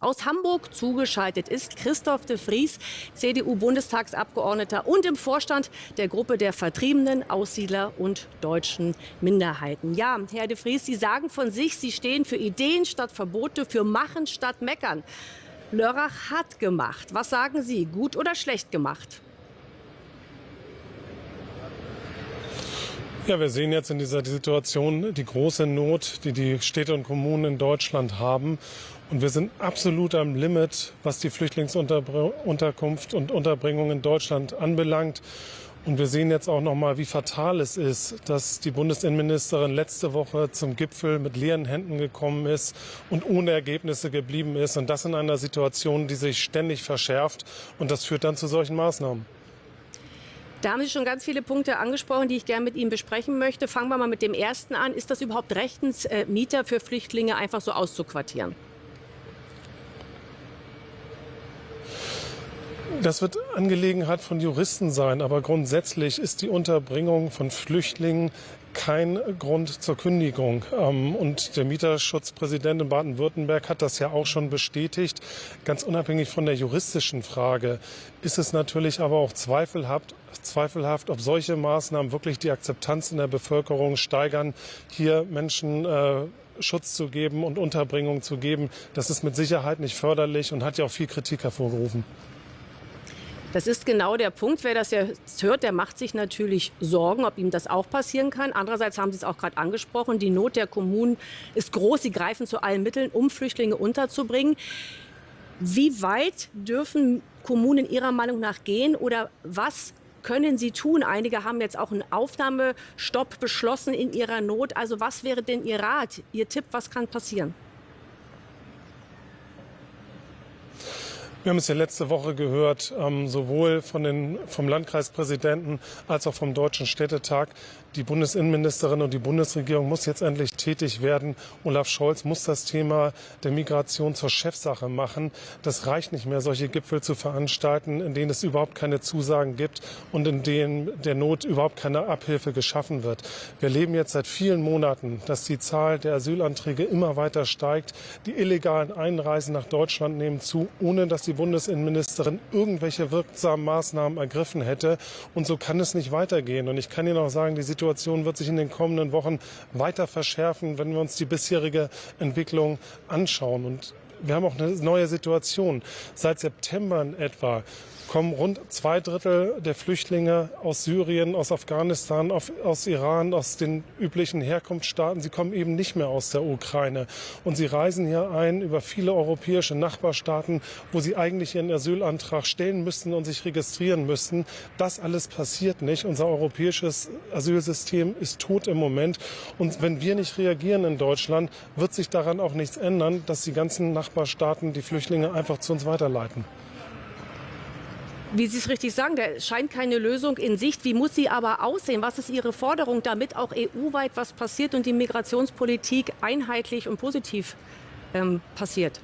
Aus Hamburg zugeschaltet ist Christoph de Vries, CDU-Bundestagsabgeordneter und im Vorstand der Gruppe der Vertriebenen, Aussiedler und deutschen Minderheiten. Ja, Herr de Vries, Sie sagen von sich, Sie stehen für Ideen statt Verbote, für Machen statt Meckern. Lörrach hat gemacht. Was sagen Sie, gut oder schlecht gemacht? Ja, wir sehen jetzt in dieser Situation die große Not, die die Städte und Kommunen in Deutschland haben. Und wir sind absolut am Limit, was die Flüchtlingsunterkunft und Unterbringung in Deutschland anbelangt. Und wir sehen jetzt auch noch mal, wie fatal es ist, dass die Bundesinnenministerin letzte Woche zum Gipfel mit leeren Händen gekommen ist und ohne Ergebnisse geblieben ist. Und das in einer Situation, die sich ständig verschärft. Und das führt dann zu solchen Maßnahmen. Da haben Sie schon ganz viele Punkte angesprochen, die ich gerne mit Ihnen besprechen möchte. Fangen wir mal mit dem ersten an. Ist das überhaupt rechtens, äh, Mieter für Flüchtlinge einfach so auszuquartieren? Das wird Angelegenheit von Juristen sein, aber grundsätzlich ist die Unterbringung von Flüchtlingen kein Grund zur Kündigung. Ähm, und der Mieterschutzpräsident in Baden-Württemberg hat das ja auch schon bestätigt. Ganz unabhängig von der juristischen Frage ist es natürlich aber auch zweifelhaft, zweifelhaft ob solche Maßnahmen wirklich die Akzeptanz in der Bevölkerung steigern, hier Menschen äh, Schutz zu geben und Unterbringung zu geben. Das ist mit Sicherheit nicht förderlich und hat ja auch viel Kritik hervorgerufen. Das ist genau der Punkt. Wer das jetzt hört, der macht sich natürlich Sorgen, ob ihm das auch passieren kann. Andererseits haben Sie es auch gerade angesprochen, die Not der Kommunen ist groß. Sie greifen zu allen Mitteln, um Flüchtlinge unterzubringen. Wie weit dürfen Kommunen Ihrer Meinung nach gehen oder was können Sie tun? Einige haben jetzt auch einen Aufnahmestopp beschlossen in ihrer Not. Also was wäre denn Ihr Rat, Ihr Tipp, was kann passieren? Wir haben es ja letzte Woche gehört, ähm, sowohl von den, vom Landkreispräsidenten als auch vom Deutschen Städtetag. Die Bundesinnenministerin und die Bundesregierung muss jetzt endlich tätig werden. Olaf Scholz muss das Thema der Migration zur Chefsache machen. Das reicht nicht mehr, solche Gipfel zu veranstalten, in denen es überhaupt keine Zusagen gibt und in denen der Not überhaupt keine Abhilfe geschaffen wird. Wir erleben jetzt seit vielen Monaten, dass die Zahl der Asylanträge immer weiter steigt. Die illegalen Einreisen nach Deutschland nehmen zu, ohne dass die Bundesinnenministerin irgendwelche wirksamen Maßnahmen ergriffen hätte. Und so kann es nicht weitergehen. Und ich kann Ihnen auch sagen, die Situation wird sich in den kommenden Wochen weiter verschärfen, wenn wir uns die bisherige Entwicklung anschauen. Und wir haben auch eine neue Situation. Seit September in etwa kommen rund zwei Drittel der Flüchtlinge aus Syrien, aus Afghanistan, aus Iran, aus den üblichen Herkunftsstaaten. Sie kommen eben nicht mehr aus der Ukraine. Und sie reisen hier ein über viele europäische Nachbarstaaten, wo sie eigentlich ihren Asylantrag stellen müssten und sich registrieren müssten. Das alles passiert nicht. Unser europäisches Asylsystem ist tot im Moment. Und wenn wir nicht reagieren in Deutschland, wird sich daran auch nichts ändern, dass die ganzen Nachbarstaaten die Flüchtlinge einfach zu uns weiterleiten. Wie Sie es richtig sagen, da scheint keine Lösung in Sicht. Wie muss sie aber aussehen? Was ist Ihre Forderung, damit auch EU-weit was passiert und die Migrationspolitik einheitlich und positiv ähm, passiert?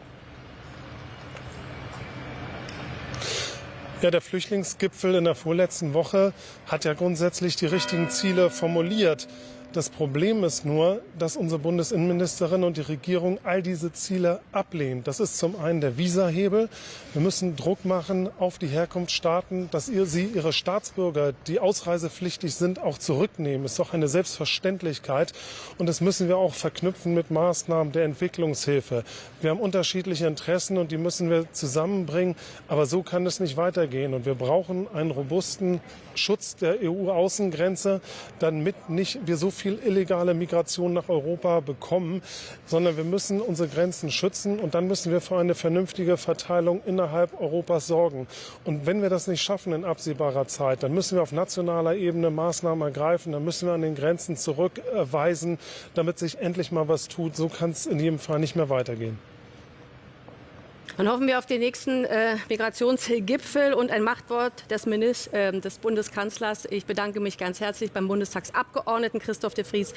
Ja, der Flüchtlingsgipfel in der vorletzten Woche hat ja grundsätzlich die richtigen Ziele formuliert. Das Problem ist nur, dass unsere Bundesinnenministerin und die Regierung all diese Ziele ablehnen. Das ist zum einen der Visahebel. Wir müssen Druck machen auf die Herkunftsstaaten, dass ihr, sie ihre Staatsbürger, die ausreisepflichtig sind, auch zurücknehmen. Ist doch eine Selbstverständlichkeit. Und das müssen wir auch verknüpfen mit Maßnahmen der Entwicklungshilfe. Wir haben unterschiedliche Interessen und die müssen wir zusammenbringen. Aber so kann es nicht weitergehen. Und wir brauchen einen robusten Schutz der EU-Außengrenze, damit nicht wir so viel viel illegale Migration nach Europa bekommen, sondern wir müssen unsere Grenzen schützen und dann müssen wir für eine vernünftige Verteilung innerhalb Europas sorgen. Und wenn wir das nicht schaffen in absehbarer Zeit, dann müssen wir auf nationaler Ebene Maßnahmen ergreifen, dann müssen wir an den Grenzen zurückweisen, damit sich endlich mal was tut. So kann es in jedem Fall nicht mehr weitergehen. Dann hoffen wir auf den nächsten äh, Migrationsgipfel und ein Machtwort des, Minister, äh, des Bundeskanzlers. Ich bedanke mich ganz herzlich beim Bundestagsabgeordneten Christoph de Vries